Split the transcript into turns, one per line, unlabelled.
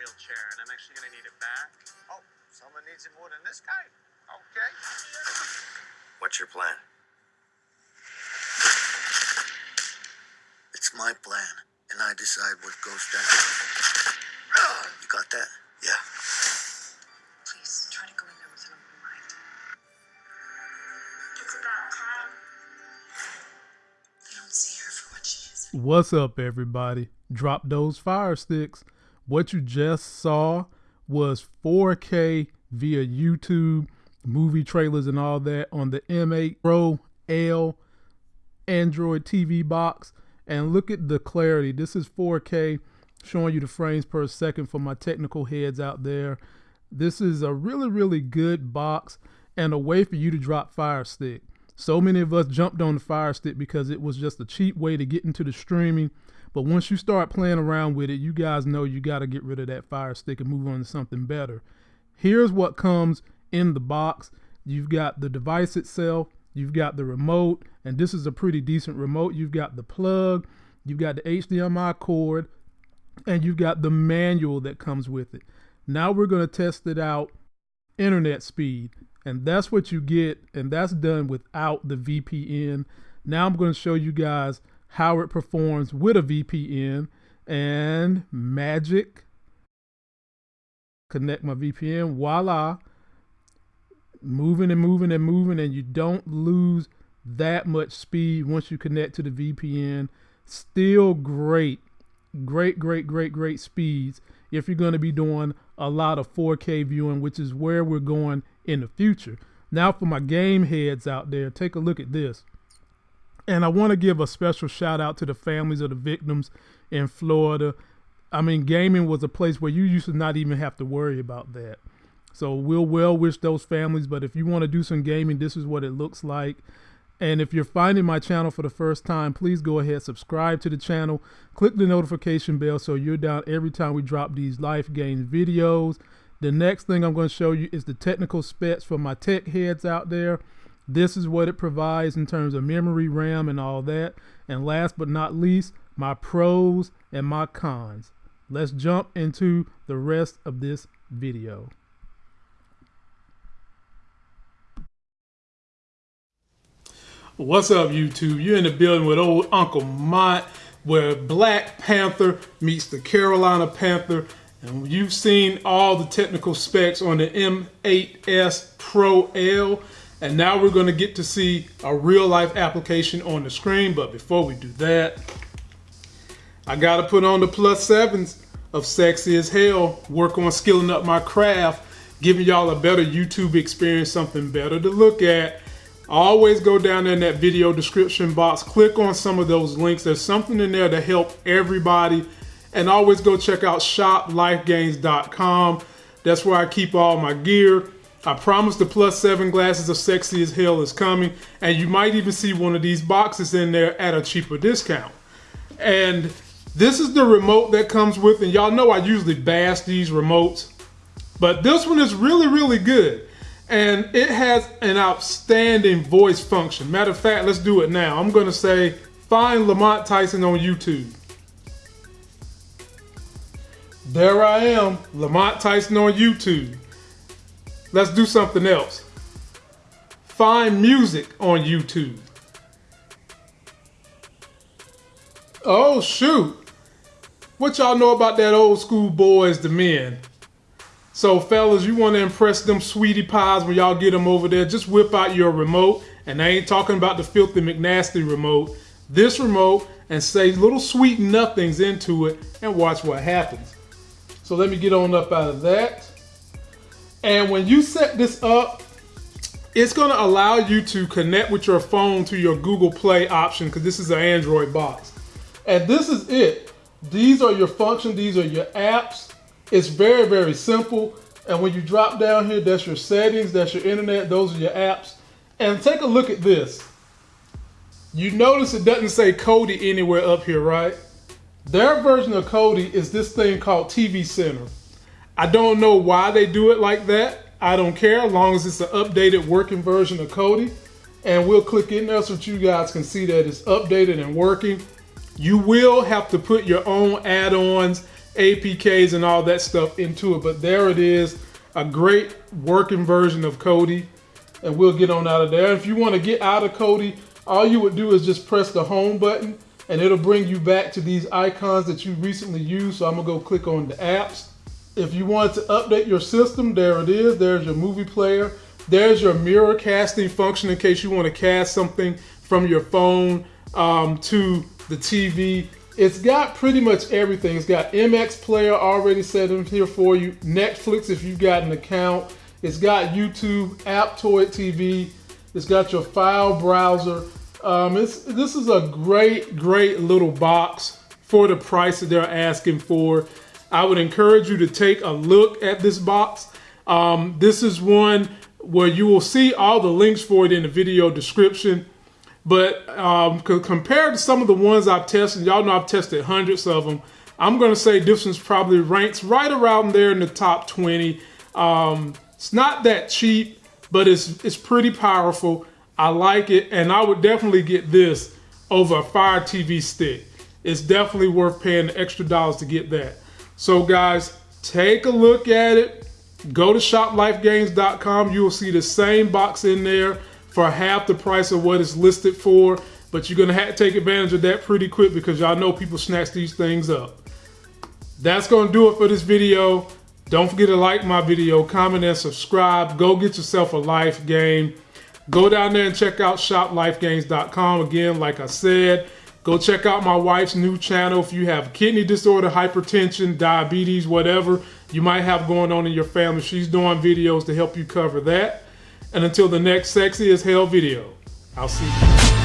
wheelchair, and I'm actually going to need it back.
Oh, someone needs it more than this guy? Okay.
What's your plan?
It's my plan, and I decide what goes down. You got that?
Yeah.
Please try to go in there with an open mind.
It's about time.
I don't see her for what she is.
What's up, everybody? Drop those fire sticks. What you just saw was 4K via YouTube, movie trailers, and all that on the M8 Pro L Android TV box. And look at the clarity. This is 4K, showing you the frames per second for my technical heads out there. This is a really, really good box and a way for you to drop Fire Stick. So many of us jumped on the Fire Stick because it was just a cheap way to get into the streaming. But once you start playing around with it, you guys know you got to get rid of that Fire Stick and move on to something better. Here's what comes in the box. You've got the device itself, you've got the remote, and this is a pretty decent remote. You've got the plug, you've got the HDMI cord, and you've got the manual that comes with it. Now we're going to test it out internet speed, and that's what you get, and that's done without the VPN. Now I'm going to show you guys how it performs with a VPN and magic. Connect my VPN, voila. Moving and moving and moving, and you don't lose that much speed once you connect to the VPN. Still great, great, great, great, great speeds if you're going to be doing a lot of 4K viewing, which is where we're going in the future. Now, for my game heads out there, take a look at this. And I want to give a special shout out to the families of the victims in Florida. I mean, gaming was a place where you used to not even have to worry about that. So we'll well wish those families. But if you want to do some gaming, this is what it looks like. And if you're finding my channel for the first time, please go ahead, subscribe to the channel, click the notification bell so you're down every time we drop these life games videos. The next thing I'm going to show you is the technical specs for my tech heads out there. This is what it provides in terms of memory, RAM, and all that. And last but not least, my pros and my cons. Let's jump into the rest of this video. What's up, YouTube? You're in the building with old Uncle Mont, where Black Panther meets the Carolina Panther. And you've seen all the technical specs on the M8S Pro L. And now we're to get to see a real life application on the screen. But before we do that, I got to put on the plus sevens of sexy as hell, work on skilling up my craft, giving y'all a better YouTube experience, something better to look at. Always go down in that video description box, click on some of those links. There's something in there to help everybody. And always go check out shoplifegains.com. That's where I keep all my gear. I promise the plus seven glasses of sexy as hell is coming. And you might even see one of these boxes in there at a cheaper discount. And this is the remote that comes with, and y'all know I usually bash these remotes. But this one is really, really good. And it has an outstanding voice function. Matter of fact, let's do it now. I'm gonna say, find Lamont Tyson on YouTube. There I am, Lamont Tyson on YouTube. Let's do something else. Find music on YouTube. Oh shoot. What y'all know about that old school Boyz II Men? So fellas, you want to impress them sweetie pies when y'all get them over there, just whip out your remote. And I ain't talking about the filthy McNasty remote. This remote and say little sweet nothings into it and watch what happens. So let me get on up out of that. And when you set this up, it's gonna allow you to connect with your phone to your Google Play option because this is an Android box. And this is it. These are your functions, these are your apps. It's very, very simple. And when you drop down here, that's your settings, that's your internet, those are your apps. And take a look at this. You notice it doesn't say Kodi anywhere up here, right? Their version of Kodi is this thing called TV Center. I don't know why they do it like that. I don't care as long as it's an updated working version of Kodi. And we'll click in there so that you guys can see that it's updated and working. You will have to put your own add-ons APKs and all that stuff into it. But there it is, a great working version of Kodi. And we'll get on out of there. If you want to get out of Kodi, all you would do is just press the home button and it'll bring you back to these icons that you recently used. So I'm gonna go click on the apps. If you want to update your system, there it is. There's your movie player. There's your mirror casting function in case you want to cast something from your phone um, to the TV. It's got pretty much everything. It's got MX Player already set in here for you. Netflix if you've got an account. It's got YouTube, Aptoide TV. It's got your file browser. Um, this is a great, great little box for the price that they're asking for. I would encourage you to take a look at this box. Um, this is one where you will see all the links for it in the video description. But um, compared to some of the ones I've tested, y'all know I've tested hundreds of them. I'm going to say this one's probably ranks right around there in the top 20. Um, it's not that cheap, but it's it's pretty powerful. I like it, and I would definitely get this over a Fire TV stick. It's definitely worth paying the extra dollars to get that. So guys, take a look at it. Go to shoplifegames.com. You will see the same box in there for half the price of what it's listed for. But you're gonna have to take advantage of that pretty quick because y'all know people snatch these things up. That's gonna do it for this video. Don't forget to like my video, comment, and subscribe. Go get yourself a life game. Go down there and check out shoplifegames.com. Again, like I said, go check out my wife's new channel. If you have kidney disorder, hypertension, diabetes, whatever you might have going on in your family, she's doing videos to help you cover that. And until the next Sexy as Hell video, I'll see you.